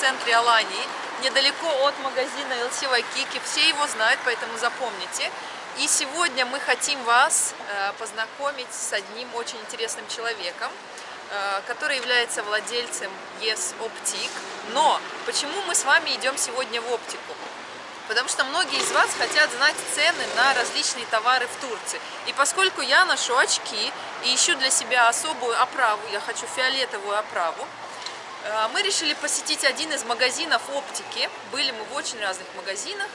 центре Алании, недалеко от магазина LC Waikiki. Все его знают, поэтому запомните. И сегодня мы хотим вас э, познакомить с одним очень интересным человеком, э, который является владельцем Yes Optic. Но почему мы с вами идем сегодня в оптику? Потому что многие из вас хотят знать цены на различные товары в Турции. И поскольку я ношу очки и ищу для себя особую оправу, я хочу фиолетовую оправу, мы решили посетить один из магазинов оптики. Были мы в очень разных магазинах.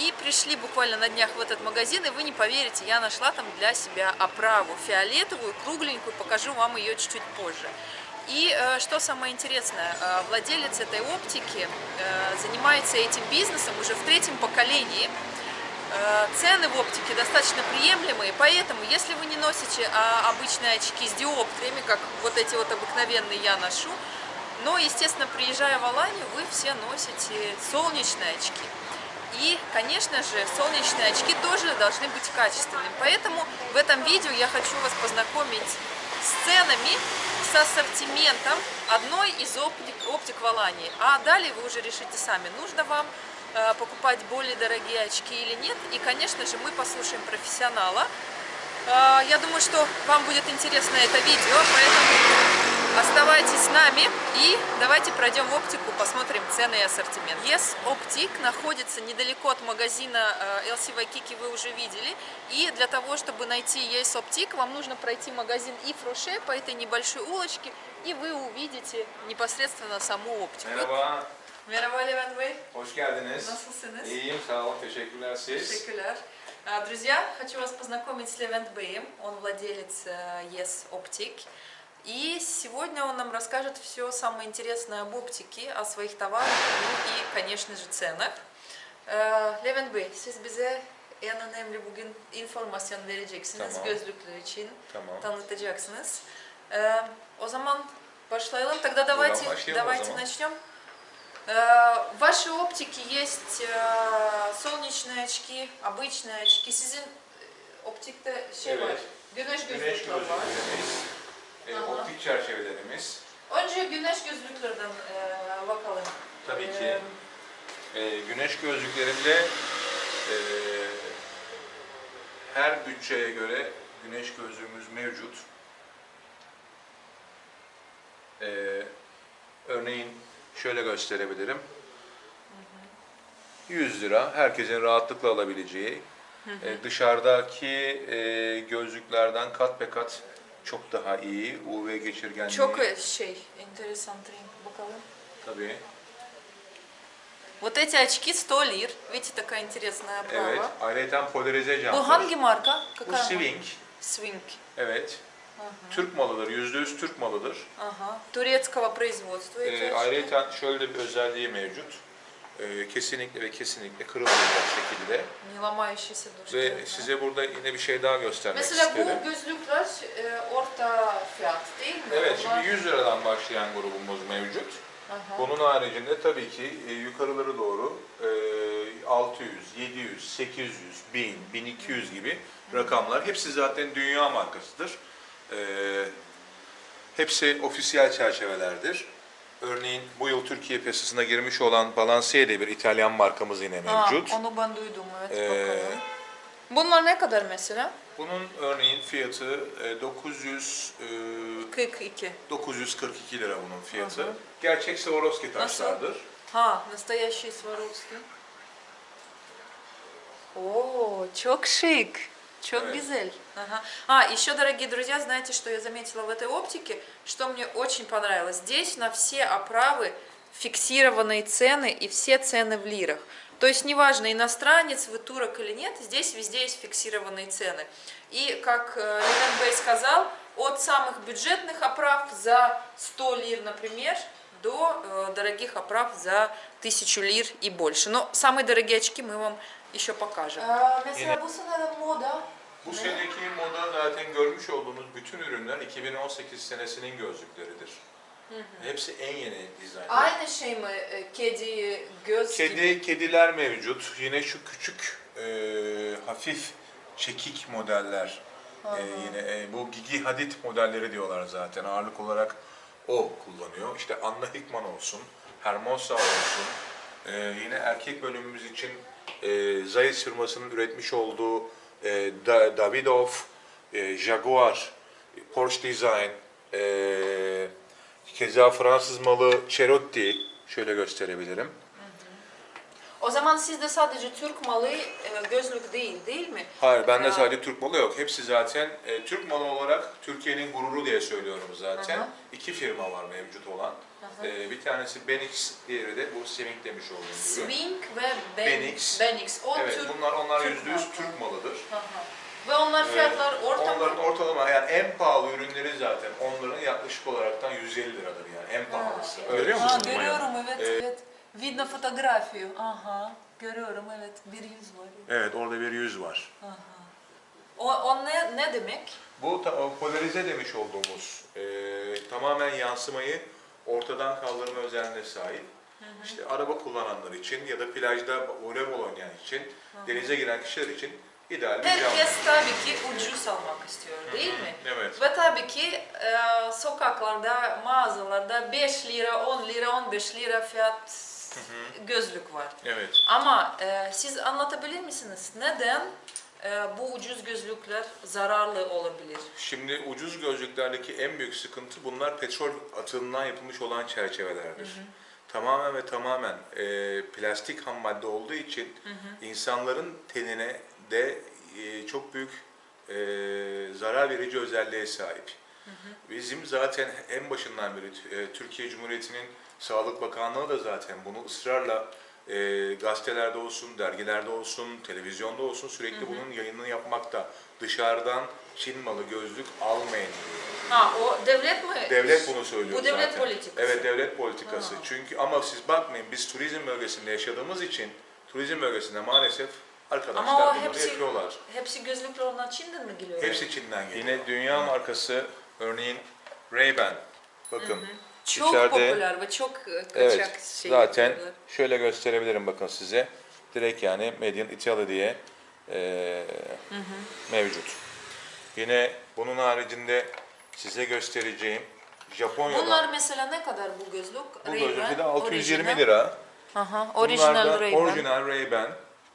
И пришли буквально на днях в этот магазин, и вы не поверите, я нашла там для себя оправу фиолетовую, кругленькую, покажу вам ее чуть-чуть позже. И э, что самое интересное, э, владелец этой оптики э, занимается этим бизнесом уже в третьем поколении. Цены в оптике достаточно приемлемые, поэтому если вы не носите а, обычные очки с диоптриями, как вот эти вот обыкновенные я ношу, но, естественно, приезжая в Аланию, вы все носите солнечные очки. И, конечно же, солнечные очки тоже должны быть качественными. Поэтому в этом видео я хочу вас познакомить с ценами, с ассортиментом одной из оптик, оптик в Алании. А далее вы уже решите сами, нужно вам э, покупать более дорогие очки или нет. И, конечно же, мы послушаем профессионала. Э, я думаю, что вам будет интересно это видео, поэтому Оставайтесь с нами и давайте пройдем в оптику, посмотрим цены и ассортимент. Yes Optic находится недалеко от магазина LC Waikiki, вы уже видели. И для того, чтобы найти Yes Optic, вам нужно пройти магазин Ифроше по этой небольшой улочке, и вы увидите непосредственно саму оптику. Merhaba. Merhaba Levent Bey. Hoş geldiniz. Nasılsınız? İyiyim, sağ olun. Teşekkürler siz. Teşekkürler. Друзья, хочу вас познакомить с Левент Бэем. Он владелец Yes Optic. И сегодня он нам расскажет все самое интересное об оптике, о своих товарах ну и, конечно же, ценах. Levent Bey, siz bize en önemli bugün informasyon vereceksiniz Tamam. gözlükler için, Tamam. tanıtacaksınız. Ee, o zaman başlayalım. Тогда давайте, başlayalım давайте начнем. Э, В вашей оптике есть э, солнечные очки, обычные очки. Sizin e, optikte şey var, Evet. güneş Güneş gözlükleri var. gözlüklerimiz, e, optik çerçevelerimiz. Önce güneş gözlüklerden e, bakalım. Tabii ki. E, güneş gözlüklerinde e, her bütçeye göre güneş gözlüğümüz mevcut. E, örneğin şöyle gösterebilirim. 100 lira herkesin rahatlıkla alabileceği e, dışarıdaki e, gözlüklerden kat be kat çok daha iyi UV geçirgenliği. Çok e, şey, enteresan renk. Bakalım. Tabii. Вот эти очки 100 лир. Видите, такая интересная оправа. Evet. Ayrıca polarize Bu camlar. hangi marka? Bu Какая Swing. Swing. Evet. Türk malıdır. Yüzde yüz Türk malıdır. Ага. Турецкого производства эти Ee, очки. ayrıca şöyle bir özelliği mevcut. e, kesinlikle ve kesinlikle kırılmayacak şekilde. Yılama işisi Ve yani. size burada yine bir şey daha göstermek Mesela isterim. Mesela bu gözlükler e, orta fiyat değil mi? Evet, Onlar... şimdi 100 liradan başlayan grubumuz mevcut. Aha. Bunun haricinde tabii ki e, yukarıları doğru e, 600, 700, 800, 1000, 1200 gibi Hı. rakamlar. Hepsi zaten dünya markasıdır. E, hepsi ofisiyel çerçevelerdir. Örneğin bu yıl Türkiye piyasasına girmiş olan Balenciaga bir İtalyan markamız yine Aa, mevcut. onu ben duydum evet Ee, bakalım. Bunlar ne kadar mesela? Bunun örneğin fiyatı e, 900 e, 42. 942 lira bunun fiyatı. Hı hı. Gerçek Swarovski taşlardır. Ha, настоящий Swarovski. О, çok шик. Çok Evet. güzel. Ага. А, еще, дорогие друзья, знаете, что я заметила в этой оптике, что мне очень понравилось? Здесь на все оправы фиксированные цены и все цены в лирах. То есть неважно, иностранец вы турок или нет, здесь везде есть фиксированные цены. И, как э, Левен Бэй сказал, от самых бюджетных оправ за 100 лир, например, до э, дорогих оправ за 1000 лир и больше. Но самые дорогие очки мы вам еще покажем. Mesela bu sene moda. Bu seneki moda zaten görmüş olduğunuz bütün ürünler 2018 senesinin gözlükleridir. Hepsi en yeni dizayn. Aynı şey mi? e, Kedi, göz gibi? Kedi, kediler mevcut. Yine şu küçük e, hafif çekik modeller. E, yine e, bu Gigi Hadid modelleri diyorlar zaten. Ağırlık olarak o kullanıyor. İşte Anna Hickman olsun, Hermosa olsun. Ee, yine erkek bölümümüz için e, Zeiss firmasının üretmiş olduğu e, Da- Davidoff, e, Jaguar, Porsche Design, e, keza Fransız malı Cerotti şöyle gösterebilirim. O zaman sizde sadece Türk malı e, gözlük değil değil mi? Hayır, bende Aa. sadece Türk malı yok. Hepsi zaten e, Türk malı olarak Türkiye'nin gururu diye söylüyorum zaten. Aha. İki firma var mevcut olan. E, bir tanesi Benix, diğeri de bu Semik demiş olduğum gibi. Swing ve ben, Benix. Benix. O Evet, Türk. bunlar onlar Türk yüzde yüz marka. Türk malıdır. Hı hı. Ve onlar fiyatlar Ee, orta Onların mı? ortalama yani en pahalı ürünleri zaten onların yaklaşık olaraktan 150 liradır yani en pahalısı. Ha, Görüyor Ha, musun? görüyorum evet Ee, evet. Видно фотографию. Aha. Görüyorum evet. Bir yüz var. Evet orada bir yüz var. Aha. O, o ne, ne demek? Bu ta- o polarize demiş olduğumuz e, tamamen yansımayı ortadan kaldırma özelliğine sahip. İşte araba kullananlar için ya da plajda voleybol oynayan için, denize giren kişiler için ideal bir. Herkes tabii ki ucuz almak istiyor değil mi? Evet. Ve tabii ki e, sokaklarda, mağazalarda 5 lira, 10 lira, 15 lira fiyat gözlük var. Evet. Ama e, siz anlatabilir misiniz neden bu ucuz gözlükler zararlı olabilir? Şimdi ucuz gözlüklerdeki en büyük sıkıntı bunlar petrol atığından yapılmış olan çerçevelerdir. Tamamen ve tamamen e, plastik ham madde olduğu için insanların tenine de e, çok büyük e, zarar verici özelliğe sahip. Bizim zaten en başından beri e, Türkiye Cumhuriyeti'nin Sağlık Bakanlığı da zaten bunu ısrarla e, gazetelerde olsun, dergilerde olsun, televizyonda olsun sürekli bunun yayınını yapmakta. Dışarıdan Çin malı gözlük almayın diyor. Ha o devlet mi? Devlet bunu söylüyor Bu devlet zaten. politikası. Evet devlet politikası. Çünkü ama siz bakmayın biz turizm bölgesinde yaşadığımız için turizm bölgesinde maalesef arkadaşlar Ama o bunları hepsi- yapıyorlar. Hepsi gözlükler ondan Çin'den mi geliyor? Hepsi Çin'den geliyor. Yine dünya markası örneğin Ray-Ban. Bakın Çok içeride popüler ve çok e, kaçak evet şey zaten yapıyorlar. şöyle gösterebilirim bakın size. Direkt yani Made in Italy diye e, mevcut. Yine bunun haricinde size göstereceğim Japonya'dan Bunlar mesela ne kadar bu gözlük? bu gözlüğü de 620 orijinal. lira. Aha, orijinal Ray-Ban. orijinal Ray-Ban.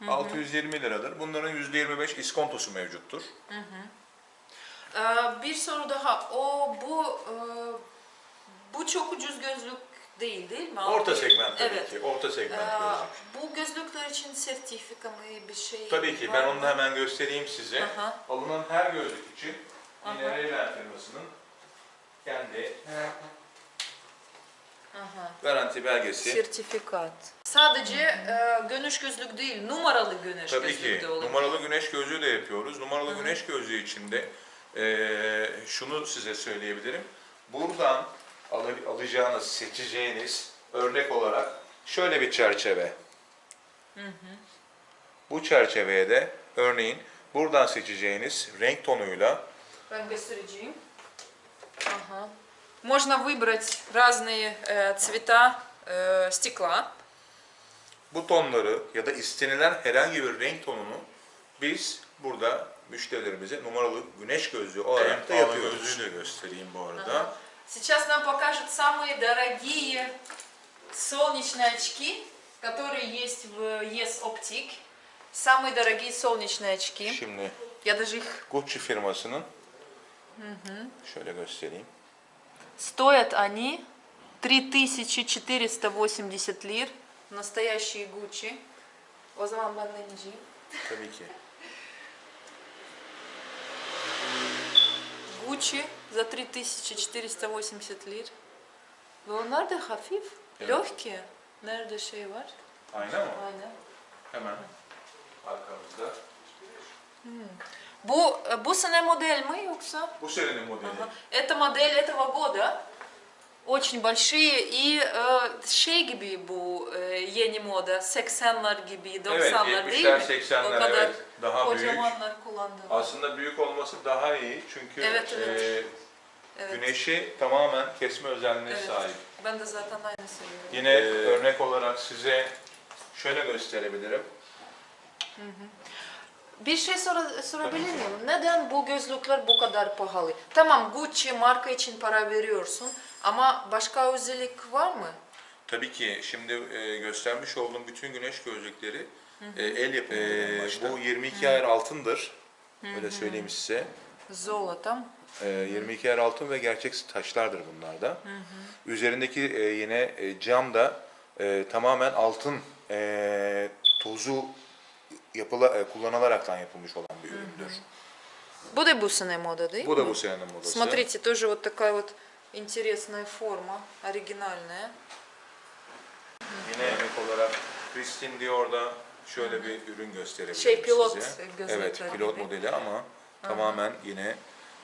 620 liradır. Bunların %25 iskontosu mevcuttur. Ee, bir soru daha. O bu e, bu çok ucuz gözlük değil değil mi? Orta segment tabii evet. ki. Orta segment Ee, gözlük. bu gözlükler için sertifika mı bir şey Tabii ki ben mı? onu hemen göstereyim size. Aha. Alınan her gözlük için yine. Ray-Ban firmasının kendi Aha. garanti belgesi. Sertifikat. Sadece e, güneş gözlük değil, numaralı güneş Tabii gözlük ki de numaralı güneş gözlüğü de yapıyoruz. Numaralı güneş gözlüğü için de eee, şunu size söyleyebilirim. Buradan alacağınız, seçeceğiniz örnek olarak şöyle bir çerçeve. Bu çerçeveye de örneğin buradan seçeceğiniz renk tonuyla Ben göstereceğim. Ага. Можно выбрать разные э, цвета э, стекла. bu tonları ya da istenilen herhangi bir renk tonunu biz burada müşterilerimize numaralı güneş gözlüğü olarak da yapıyoruz. gözlüğü de göstereyim bu arada. Сейчас нам покажут самые дорогие солнечные очки, которые есть в Yes Optic. Самые дорогие солнечные очки. Şimdi Я даже их... Gucci firmasının şöyle göstereyim. Стоят они 3480 лир. Настоящие Gucci. O zaman ben deneyeceğim. Tabii ki. Gucci за 3480 лир. Nerede şey var? Ayna mı? Hemen arkamızda. Bu bu sene model mi yoksa? Bu senenin modeli. Ага. Это модель этого года. Очень большие и э, şey gibi bu e, yeni moda 80'lar gibi 90'lar değil 70'ler, mi? 80'ler, o kadar evet. Daha büyük. kocamanlar kullandı. Aslında büyük olması daha iyi çünkü Evet, evet. e, Evet. güneşi tamamen kesme özelliğine Evet. sahip. Ben de zaten aynı seviyorum. Yine örnek olarak size şöyle gösterebilirim. Bir şey sor- sorabilir miyim? Neden bu gözlükler bu kadar pahalı? Tamam Gucci marka için para veriyorsun ama başka özellik var mı? Tabii ki şimdi e, göstermiş olduğum bütün güneş gözlükleri e, el yapımı. E, bu 22 ayar altındır. Öyle söyleyeyim size. Золотом. E, 22 ayar altın ve gerçek taşlardır bunlar da. Üzerindeki e, yine e, cam da e, tamamen altın e, tozu yapıla, e, kullanılaraktan yapılmış olan bir üründür. Bu da бусиная мода, да? Bu da bu senenin modası. Смотрите, тоже вот такая вот интересная форма, оригинальная. Yine emek olarak Christian Dior'da şöyle bir ürün gösterebilirim Şey, pilot size. gözlükleri Evet, pilot gibi. modeli ama tamamen yine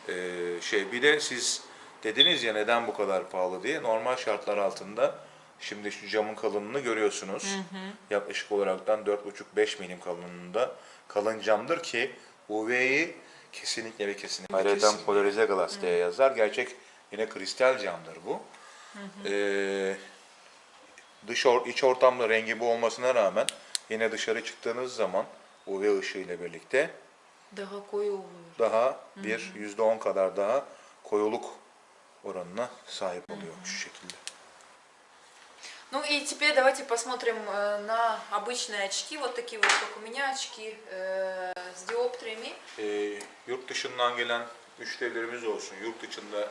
e, şey. Bir de siz dediniz ya neden bu kadar pahalı diye. Normal şartlar altında şimdi şu camın kalınlığını görüyorsunuz. Yaklaşık olaraktan 4,5-5 milim kalınlığında kalın camdır ki UV'yi kesinlikle ve kesinlikle Ayrıca polarize glass diye yazar. Gerçek yine kristal camdır bu. Ee, dış or, iç ortamda rengi bu olmasına rağmen yine dışarı çıktığınız zaman UV ışığı ile birlikte Daha koyu oluyor. daha bir yüzde on kadar daha koyuluk oranına sahip oluyor şu şekilde. Ну и теперь давайте посмотрим э, на обычные очки, вот такие вот, как у меня очки э, с диоптриями. Ee, yurt dışından gelen müşterilerimiz olsun, yurt içinde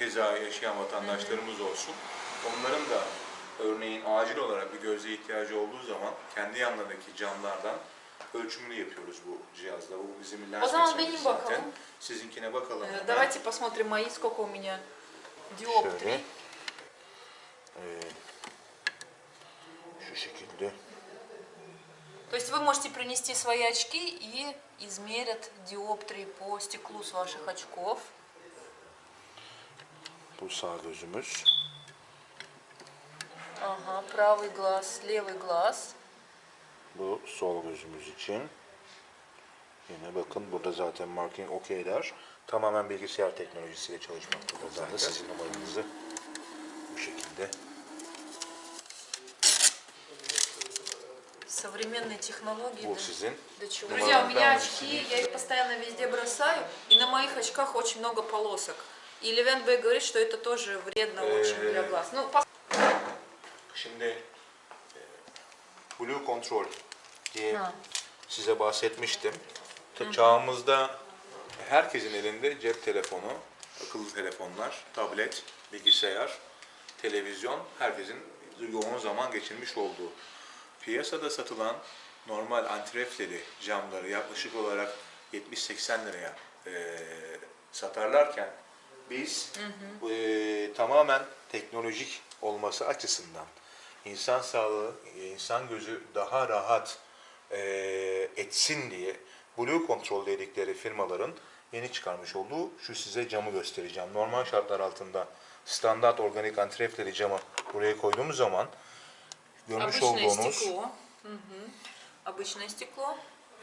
keza yaşayan vatandaşlarımız olsun. Onların da örneğin acil olarak bir gözle ihtiyacı olduğu zaman kendi yanlarındaki camlardan ölçümünü yapıyoruz bu cihazla. Bu bizim lens O zaman benim zaten. bakalım. Sizinkine bakalım. Э, hemen. Давайте посмотрим мои, сколько у меня диоптрий. Ee, şu şekilde. То есть вы можете принести свои очки и измерят диоптрии по стеклу с ваших очков. Bu sağ gözümüz. Ага, правый глаз, левый глаз. Bu sol gözümüz için. Yine bakın burada zaten marking OK der. Tamamen bilgisayar teknolojisiyle çalışmaktadır zaten. Sizin numaranızı bu şekilde. Современные технологии. Да. sizin. До чего? Ну, Друзья, у меня очки, я их постоянно везде бросаю, и на моих очках очень много полосок. И Левен Бэй говорит, что это тоже вредно очень для глаз. Ну, пос- Şimdi e, Blue Control diye Ha. size bahsetmiştim. Ta- Çağımızda herkesin elinde cep telefonu, akıllı telefonlar, tablet, bilgisayar, televizyon herkesin yoğun zaman geçirmiş olduğu. Piyasada satılan normal antrefleri, camları yaklaşık olarak 70-80 liraya e, satarlarken biz e, tamamen teknolojik olması açısından insan sağlığı, insan gözü daha rahat e, etsin diye Blue Control dedikleri firmaların yeni çıkarmış olduğu şu size camı göstereceğim. Normal şartlar altında standart organik antrefleri camı buraya koyduğumuz zaman görmüş обычное olduğunuz стекло. Мгм. Обычное стекло.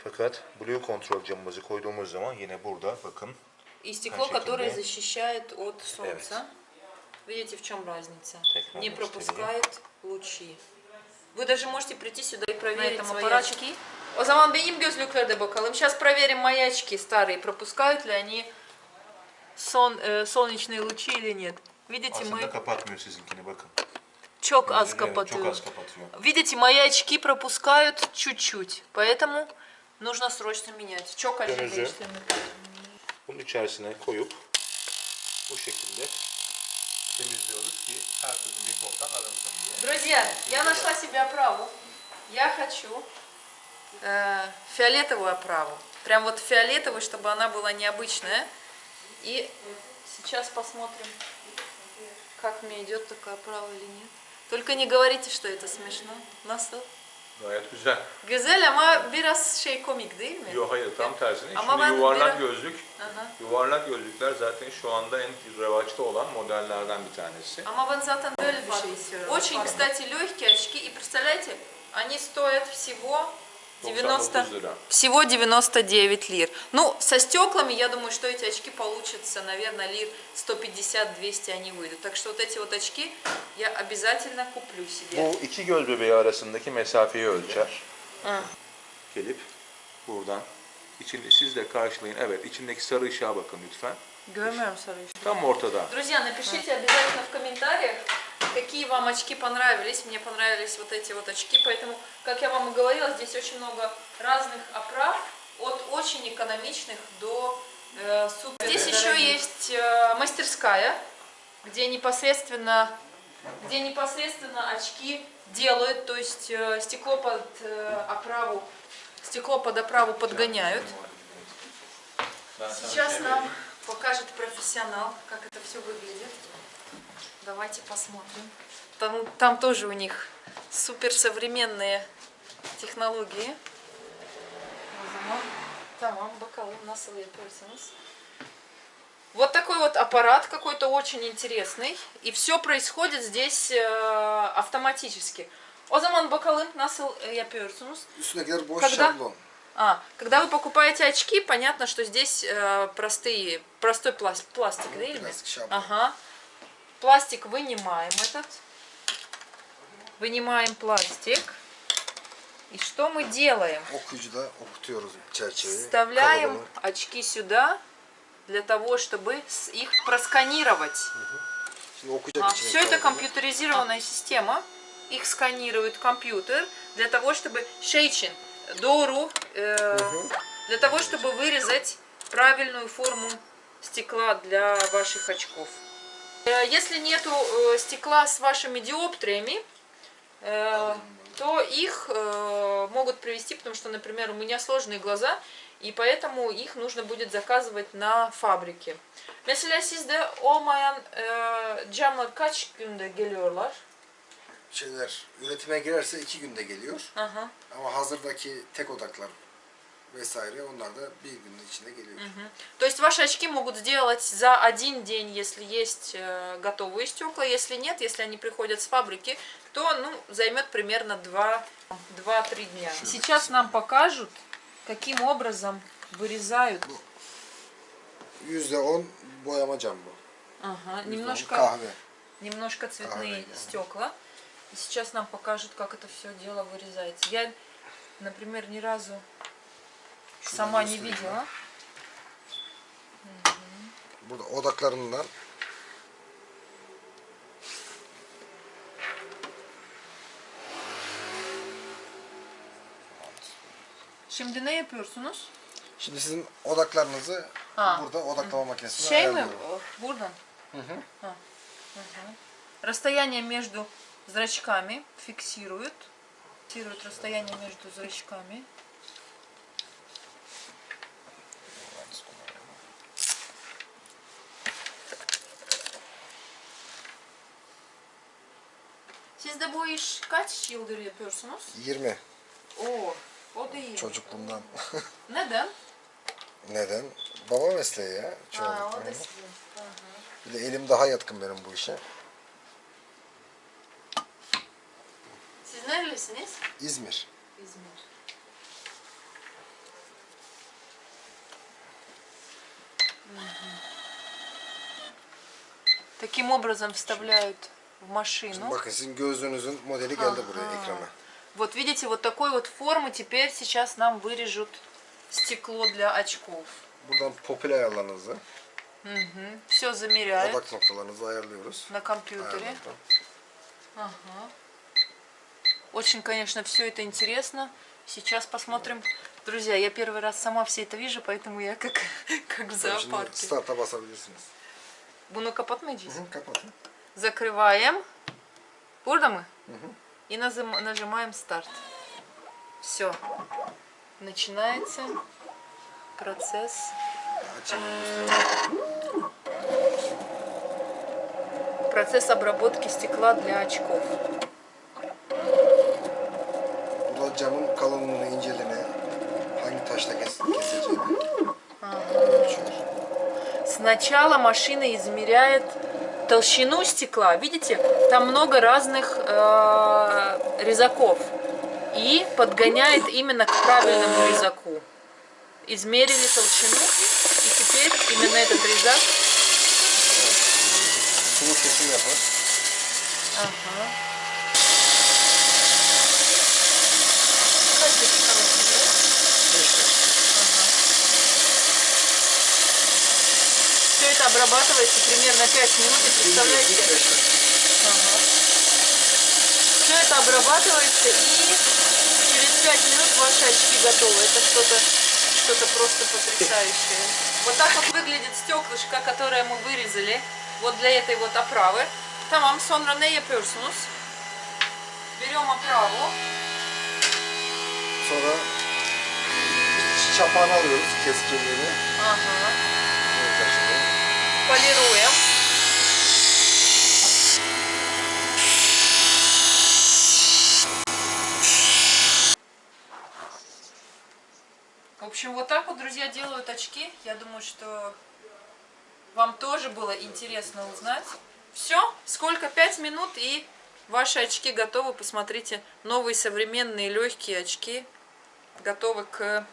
fakat Blue Control camımızı koyduğumuz zaman yine burada bakın И стекло, которое защищает от солнца. Видите, в чем разница? Не пропускает лучи. Вы даже можете прийти сюда и проверить свои аппарате. очки. O zaman benim gözlükleri de bakalım. Сейчас проверим мои очки старые, пропускают ли они сон, э, солнечные лучи или нет. Видите, aslında мы çok az Evet, çok kapatıyor. az kapatıyor. Видите, мои очки пропускают чуть-чуть, поэтому нужно срочно менять. Çok acele. Bunun içerisine koyup bu şekilde temizliyoruz ki her türlü mikroptan arınsın diye. Друзья, я нашла себе оправу. Я хочу э, фиолетовую оправу. Прям вот фиолетовую, чтобы она была необычная. И сейчас посмотрим, как мне идет такая оправа или нет. Только не говорите, что это смешно. Nasıl? Gayet güzel. Güzel ama biraz şey komik değil mi? Yok hayır tam tersine. Ama Şimdi ben yuvarlak biraz- gözlük, Ага. yuvarlak gözlükler zaten şu anda en revaçta olan modellerden bir tanesi. Ама вон zaten böyle bir şey istiyorum. Очень, кстати, легкие очки. И представляете, они стоят всего 90, 99 лира. всего 99 лир. Ну, со стеклами, я думаю, что эти очки получатся, наверное, лир 150-200 они выйдут. Так что вот эти вот очки я обязательно куплю себе. Bu iki göz bebeği arasındaki mesafeyi ölçer. Gelip buradan içinde siz de karşılayın. Evet içindeki sarı ışığa bakın lütfen. Görmüyorum sarı Tam ortada. Друзья, напишите обязательно в комментариях, какие вам очки понравились. Мне понравились вот эти вот очки, поэтому, как я вам и говорила, здесь очень много разных оправ, от очень экономичных до э, супер. Здесь еще есть э, мастерская, где непосредственно, где непосредственно очки делают, то есть э, стекло под э, оправу, стекло под оправу подгоняют. Сейчас нам покажет профессионал, как это все выглядит. Давайте посмотрим. Там, там тоже у них суперсовременные технологии. Tamam bakalım nasıl yapıyorsunuz. Вот такой вот аппарат какой-то очень интересный. И все происходит здесь э, автоматически. O zaman bakalım nasıl yapıyorsunuz. Üstündekiler boş Когда? şablon. А, когда вы покупаете очки, понятно, что здесь э, простые, простой пласт, пластик, да, или? Пластик, шаблон. Ага. Пластик вынимаем этот. Вынимаем пластик. И что мы делаем? Вставляем очки сюда для того, чтобы их просканировать. Okuyacak içine все это компьютеризированная система. Их сканирует компьютер для того, чтобы шейчин, дору, э, для того, чтобы вырезать правильную форму стекла для ваших очков. Э, Если нету э, стекла с вашими диоптриями, э, то их могут привести, потому что, например, у меня сложные глаза, и поэтому их нужно будет заказывать на фабрике. Mesela sizde olmayan camlar kaç günde geliyorlar? Şeyler üretime girerse iki günde geliyor. Ага. Ama hazırdaki tek odaklar vesaire onlar da bir günün içinde geliyor. То есть ваши очки могут сделать за один день, если есть э, готовые стекла. Если нет, если они приходят с фабрики, то ну, займет примерно 2-3 дня. Сейчас нам покажут, каким образом вырезают. Yüzde on boyama cam bu. Ага, немножко, kahve. немножко цветные Правильно. стекла. И сейчас нам покажут, как это все дело вырезается. Я, например, ни разу сама не видела. Burada odaklarından Şimdi ne yapıyorsunuz? Şimdi sizin odaklarınızı Ha. burada odaklama makinesinde Şey mi? Buradan? hı. А. Расстояние между зрачками фиксируют. Фиксируют расстояние между зрачками. iş kaç yıldır yapıyorsunuz? 20 Oo, o da iyi. çocukluğumdan. Neden? Neden? Baba mesleği ya. Ha, o çoğunlukla. da sizin. Hı hı. Bir de elim daha yatkın benim bu işe. Siz nerelisiniz? İzmir. İzmir. Таким образом вставляют в машину. Bakın sizin gözlüğünüzün modeli geldi buraya Ага. ekrana. Вот видите, вот такой вот формы теперь сейчас нам вырежут стекло для очков. Buradan popüler ayarlarınızı, Все замеряют odak noktalarınızı ayarlıyoruz. на компьютере. Ага. Очень, конечно, все это интересно. Сейчас посмотрим. Друзья, я первый раз сама все это вижу, поэтому я как, как в Şimdi зоопарке. start'a basabilirsiniz. Bunu kapatmayacağız. Hı, kapatın. Закрываем. Burada mı? И нажимаем старт. Все. Начинается процесс. Açın. Процесс обработки стекла для очков. Burada camın kalınlığını, inceliğini, hangi taşla kes keseceğini. Сначала машина измеряет толщину стекла. Видите, там много разных э, резаков. И подгоняет именно к правильному резаку. Измерили толщину. И теперь именно этот резак. Ага. Kaç dakika bekliyor? Beş dakika. Все это обрабатывается примерно 5 минут. И представляете, ага. Все это обрабатывается и через 5 минут ваши очки готовы. Это что-то что-то просто потрясающее. Вот так вот выглядит стеклышко, которое мы вырезали вот для этой вот оправы. Tamam sonra ne yapıyorsunuz? Берем оправу. Sonra çapağını alıyoruz keskinliğini. Ага. Полируем. В общем, вот так вот, друзья, делают очки. Я думаю, что вам тоже было интересно узнать. Все, сколько? Пять минут и ваши очки готовы. Посмотрите, новые современные легкие очки готовы к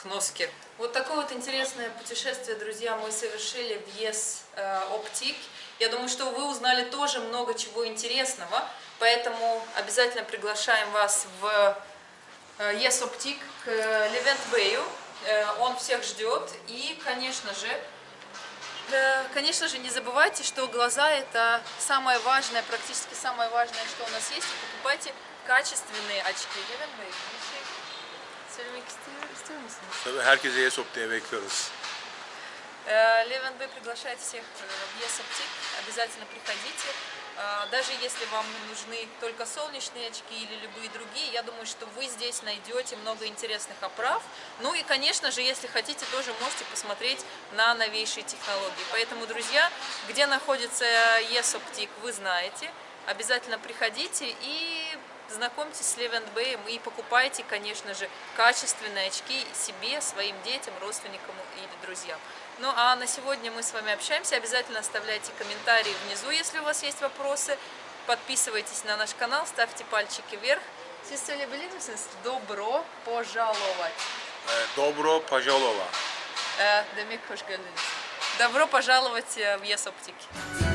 к носке. Вот такое вот интересное путешествие, друзья, мы совершили в Yes э, Optic. Я думаю, что вы узнали тоже много чего интересного, поэтому обязательно приглашаем вас в э, Yes Optic к Левент Бэю. Он всех ждет. И, конечно же, э, Конечно же, не забывайте, что глаза это самое важное, практически самое важное, что у нас есть. И покупайте качественные очки. Levent Bey, bir şey söylemek istiyor, istiyor musunuz? Tabii herkese Yesop'ta bekliyoruz. Э, Левен Б приглашает всех э, в Optic. Обязательно приходите. Э, Даже если вам нужны только солнечные очки или любые другие, я думаю, что вы здесь найдете много интересных оправ. Ну и, конечно же, если хотите, тоже можете посмотреть на новейшие технологии. Поэтому, друзья, где находится Optic, вы знаете. Обязательно приходите и знакомьтесь с Левент Бэем и покупайте, конечно же, качественные очки себе, своим детям, родственникам или друзьям. Ну а на сегодня мы с вами общаемся. Обязательно оставляйте комментарии внизу, если у вас есть вопросы. Подписывайтесь на наш канал, ставьте пальчики вверх. Söyleyebilir misiniz? Добро пожаловать. Э, Demek hoş geldiniz. Добро пожаловать э, в Optic.